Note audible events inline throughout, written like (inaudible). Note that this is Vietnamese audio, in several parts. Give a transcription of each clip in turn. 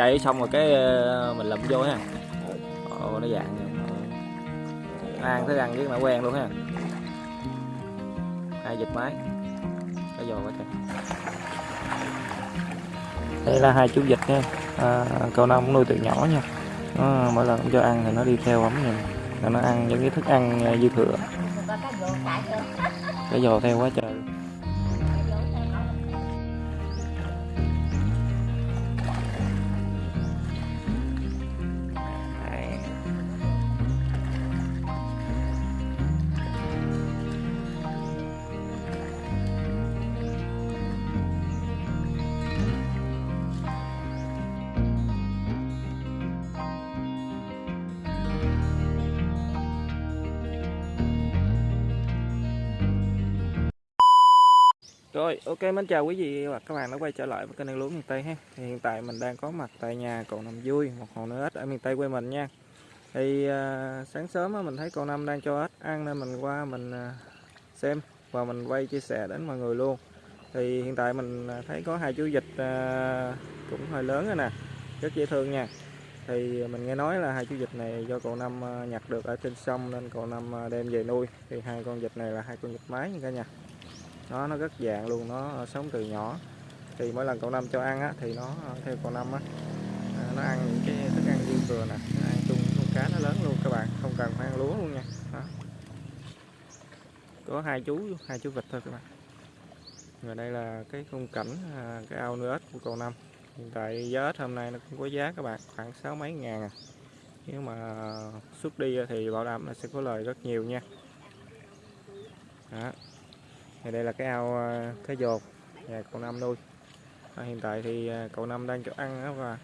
chạy xong rồi cái ờ, mình lụm vô ha. Ồ nó dạng ăn thức ăn với nó quen luôn ha. Hai vịt máy? Cái giò quá trời. Đây là hai chú vịt nha. À, cậu năm cũng nuôi từ nhỏ nha. Nó, mỗi lần cho ăn thì nó đi theo ấm nha rồi nó ăn những cái thức ăn ờ, dư thừa. Cái giò theo quá trời Rồi, ok mến chào quý vị và các bạn đã quay trở lại với kênh Ăn Lúa miền Tây ha. Thì hiện tại mình đang có mặt tại nhà cậu Năm Vui, một hồ nuôi ếch ở miền Tây quê mình nha. Thì à, sáng sớm á, mình thấy cậu Năm đang cho ếch ăn nên mình qua mình à, xem và mình quay chia sẻ đến mọi người luôn. Thì hiện tại mình à, thấy có hai chú vịt à, cũng hơi lớn rồi nè, rất dễ thương nha. Thì mình nghe nói là hai chú vịt này do cậu Năm à, nhặt được ở trên sông nên cậu Năm à, đem về nuôi. Thì hai con vịt này là hai con vịt mái nha cả nhà nó nó rất dạng luôn nó ờ, sống từ nhỏ. Thì mỗi lần cậu năm cho ăn á, thì nó ờ, theo cậu năm á à, nó ăn những cái thức ăn riêng vừa nè nó ăn chung con cá nó lớn luôn các bạn không cần phải ăn lúa luôn nha. Đó. có hai chú hai chú vịt thôi các bạn. Và đây là cái khung cảnh à, cái ao nuôi ếch của cậu năm. Hiện tại giá ếch hôm nay nó cũng có giá các bạn khoảng sáu mấy ngàn à. nếu mà xuất đi thì bảo đảm là sẽ có lời rất nhiều nha. Đó thì đây là cái ao à, cá dột nhà cậu năm nuôi. À, hiện tại thì à, cậu năm đang cho ăn đó và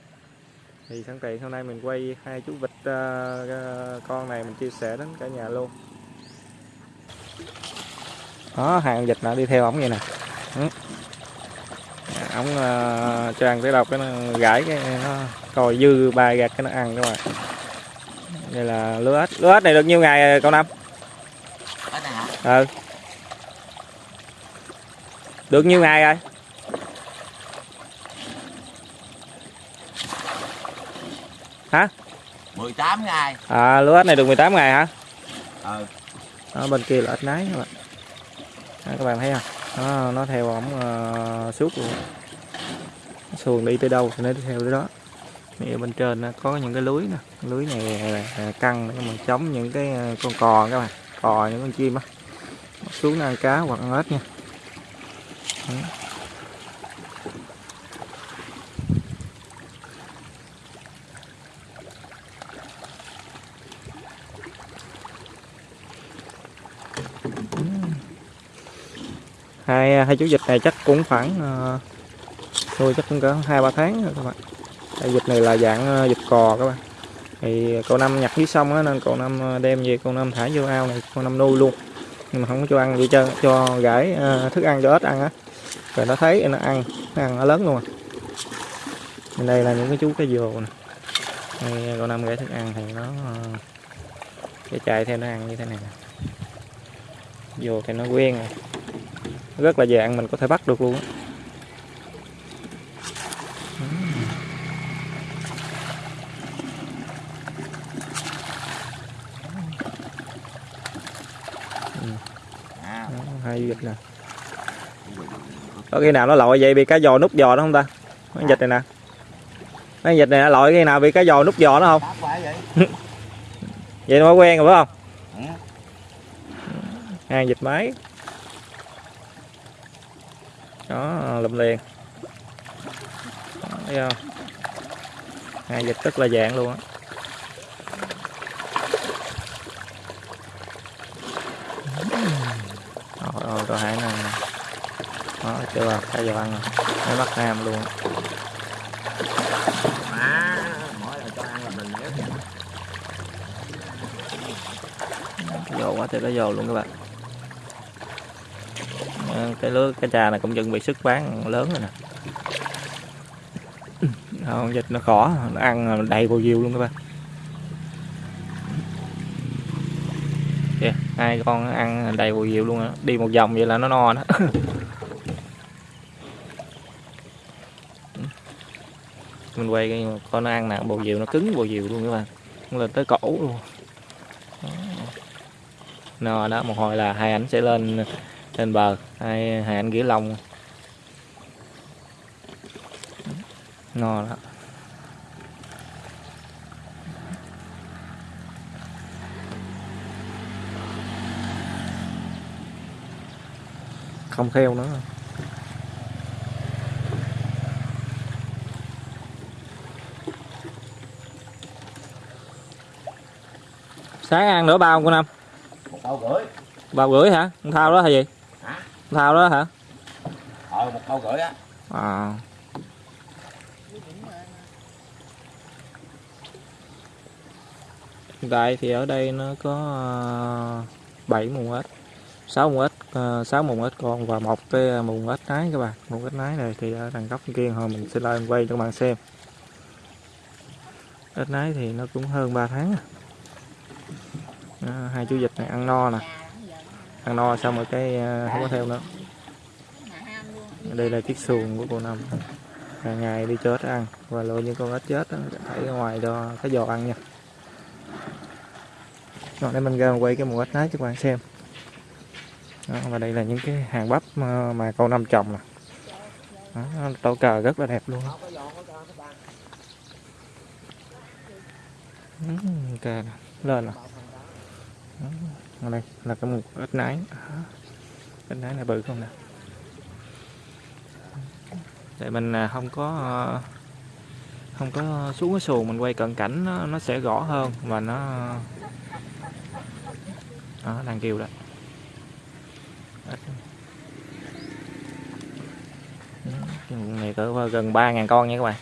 thì sẵn tiện hôm nay mình quay hai chú vịt uh, con này mình chia sẻ đến cả nhà luôn. Đó hàng vịt nào đi theo ổng vậy nè. Ừ. ổng uh, cho ăn tới đâu cái nó gãi cái nó coi dư ba gạt cái nó ăn các bạn. Đây là lúa ếch. Lúa ếch này được nhiêu ngày cậu năm ừ được nhiêu ngày rồi? Hả? 18 ngày. À lúa ếch này được 18 ngày hả? Ừ. Đó, bên kia là ếch nái các bạn. Đó, các bạn thấy không? Nó nó theo ổng uh, suốt luôn. Xuồng đi tới đâu thì nó đi theo tới đó. Thì bên trên nó có những cái lưới nè, lưới này căng để mà chống những cái ờ, con cò các bạn, cò những con chim á. Xuống ăn cá hoặc ăn ếch nha hai à, hai chú vịt này chắc cũng khoảng à, uh, nuôi chắc cũng cỡ hai ba tháng rồi các bạn. Tại vịt này là dạng à, vịt cò các bạn. Thì cậu năm nhặt dưới sông á nên cậu năm đem về cậu năm thả vô ao này cậu năm nuôi luôn nhưng mà không có cho ăn gì cho cho gãi uh, thức ăn cho ếch ăn á. Rồi nó thấy nó ăn nó ăn nó lớn luôn à. Bên đây là những cái chú cái dồ nè. Đây con năm gãi thức ăn thì nó uh, cái chạy theo nó ăn như thế này nè. Dồ thì nó quen rồi. Rất là dạng mình có thể bắt được luôn á. Hai vịt nè. Có khi nào nó lội vậy bị cá giò nút giò đó không ta? Mấy vịt này nè. Mấy vịt này lội khi nào bị cá giò nút giò nó không? (laughs) Vậy. Nó quen rồi phải không? Hai vịt máy. Đó lụm liền. Đó, thấy không? Hai vịt rất là dạng luôn á rồi rồi rồi hãy nè đó chưa thấy giờ ăn rồi. Mấy mắt nam luôn. Má mỗi lần cho ăn là mình nhớ dầu quá trời có dầu luôn các bạn. Ờ, cái lưới cái trà này cũng chuẩn bị sức bán lớn rồi nè. (coughs) Không, dịch nó khó, nó ăn đầy bao nhiêu luôn các bạn. Kìa, hai con ăn đầy bùi diêu luôn đó. đi một vòng vậy là nó no đó. (laughs) mình quay cái con nó ăn nè, bầu diều nó cứng, bầu diều luôn các bạn. Nó lên tới cổ luôn. Đó. đó, một hồi là hai ảnh sẽ lên lên bờ. Hai hai ảnh gỉa lông. No đó. Không theo nữa sáng ăn nửa bao của năm. Một câu gửi. Bao rưỡi hả? Con thao đó là gì? Hả? Con thao đó hả? Ờ một câu gửi á. À hiện tại thì ở đây nó có ờ, 7 mùng ếch. 6 mùng ếch ờ, 6 mùng ếch con và một cái mùng ếch nái các bạn. Mùng ếch nái này thì ở đằng góc kia hồi mình sẽ lên quay cho các bạn xem. Ếch nái thì nó cũng hơn 3 tháng à. Đó, hai chú vịt này ăn no nè. Ăn no xong rồi cái ờ, không có theo nữa. Đây là chiếc xuồng của cô Năm. Hàng ngày đi chết ăn và lựa những con ếch chết đó, thảy ra ngoài cho cái giò ăn nha. Rồi để mình ra mình quay cái mùa ếch nái cho các bạn xem. Đó, và đây là những cái hàng bắp mà, mà cô Năm trồng nè. Đó, tổ cờ rất là đẹp luôn. Cờ lên nè. Đó, đây là cái mục ít nái. Đó, ếch nái này bự không nè? Tại mình à, không có à, không có xuống cái xuồng mình quay cận cảnh nó, nó sẽ rõ hơn và nó đó, đang kêu đó. Cái này cỡ gần 3.000 con nha các bạn.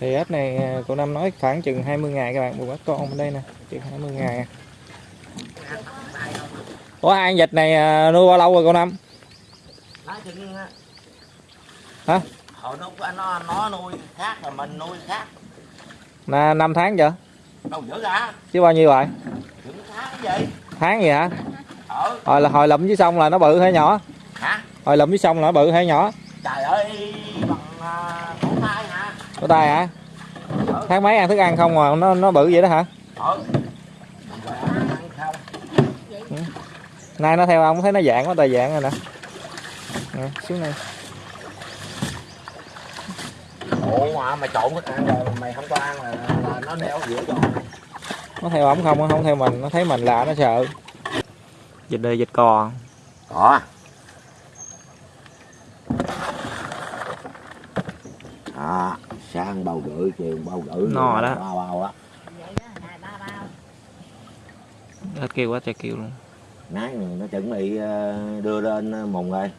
Thì ếch này à, cô Năm nói khoảng chừng 20 ngày các bạn. Một ếch con bên đây nè chừng 20 ngày. Hai con vịt này à, nuôi bao lâu rồi cô Năm? Hả? hồi nó nó nó nuôi khác rồi mình nuôi khác. Là 5 tháng chưa đâu dữ ra chứ bao nhiêu chừng tháng gì tháng gì hả? Ờ hồi là hồi lụm dưới sông là nó bự hay nhỏ? Hả? Hồi lụm dưới sông là nó bự hay nhỏ trời ơi bằng à, cổ tay tay hả? Tháng mấy ăn thức ăn không mà nó nó bự vậy đó hả? Rồi ăn sao nay nó theo ông thấy nó dạng quá tài dạng rồi nè. Nè xuống đây. Ủa mà mày trộn thức ăn rồi mày không có ăn là, là nó đeo giữa này nó theo ổng không không theo mình nó thấy mình lạ nó sợ. Dịch đời dịch cò. Có đó sáng bao gửi chiều bao gửi No đó. bao bao á. Hết kêu quá trời kêu luôn. Nãy nó chuẩn bị ờ, đưa lên ờ, mùng rồi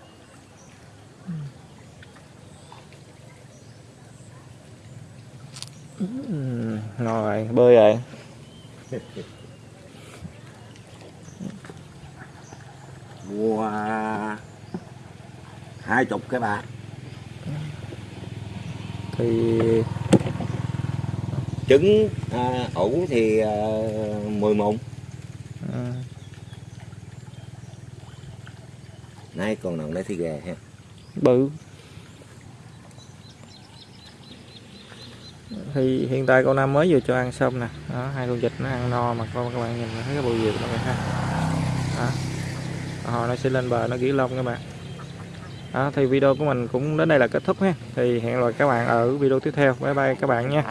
Ừm, rồi bơi rồi (laughs) mua hai chục cái bạc thì trứng à, ủ thì à, 10 mùng ừ, nay còn nằm đây thì ghê ha. Bự. Thì hiện tại con Nam mới vừa cho ăn xong nè. Đó, hai con vịt nó ăn no mà con các bạn nhìn thấy cái bầu diều nó ha. Đó. hồi nó sẽ lên bờ nó gỉ lông các bạn đó, thì video của mình cũng đến đây là kết thúc ha thì hẹn gặp lại các bạn ở video tiếp theo. Bye bye các bạn nha